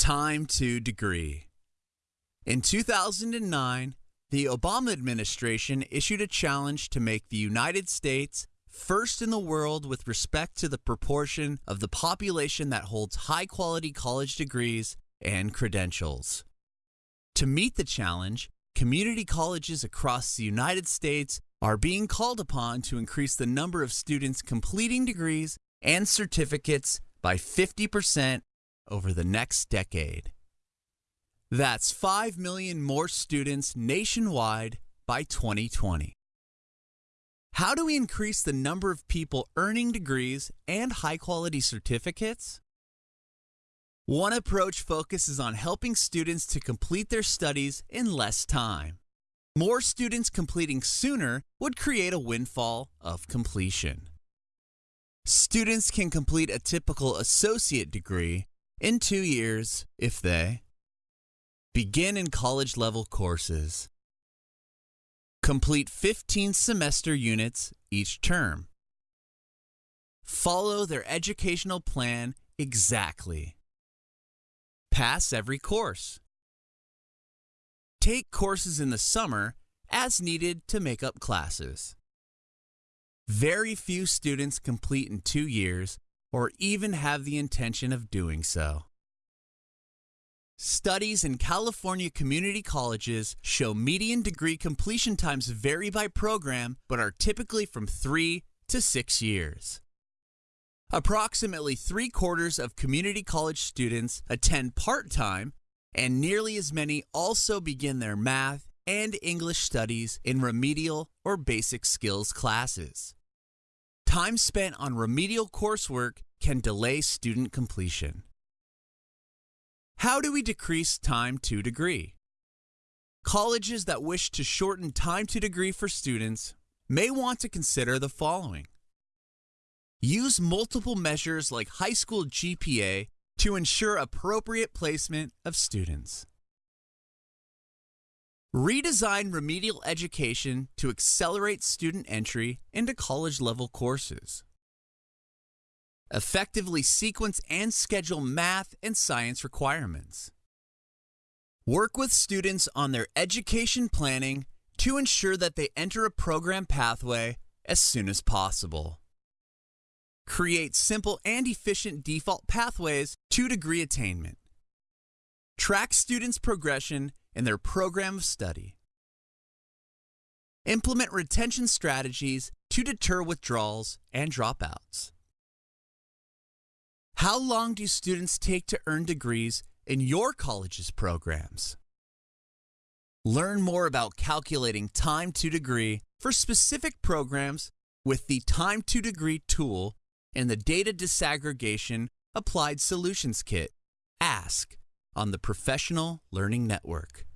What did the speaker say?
Time to degree. In 2009, the Obama administration issued a challenge to make the United States first in the world with respect to the proportion of the population that holds high quality college degrees and credentials. To meet the challenge, community colleges across the United States are being called upon to increase the number of students completing degrees and certificates by 50% over the next decade. That's 5 million more students nationwide by 2020. How do we increase the number of people earning degrees and high quality certificates? One approach focuses on helping students to complete their studies in less time. More students completing sooner would create a windfall of completion. Students can complete a typical associate degree in two years if they begin in college level courses, complete 15 semester units each term, follow their educational plan exactly, pass every course, take courses in the summer as needed to make up classes. Very few students complete in two years or even have the intention of doing so. Studies in California community colleges show median degree completion times vary by program but are typically from three to six years. Approximately three quarters of community college students attend part time, and nearly as many also begin their math and English studies in remedial or basic skills classes. Time spent on remedial coursework can delay student completion. How do we decrease time to degree? Colleges that wish to shorten time to degree for students may want to consider the following. Use multiple measures like high school GPA to ensure appropriate placement of students. Redesign remedial education to accelerate student entry into college level courses. Effectively sequence and schedule math and science requirements. Work with students on their education planning to ensure that they enter a program pathway as soon as possible. Create simple and efficient default pathways to degree attainment. Track students' progression in their program of study. Implement retention strategies to deter withdrawals and dropouts. How long do students take to earn degrees in your college's programs? Learn more about calculating time to degree for specific programs with the Time to Degree tool and the Data Disaggregation Applied Solutions Kit, ASK, on the Professional Learning Network.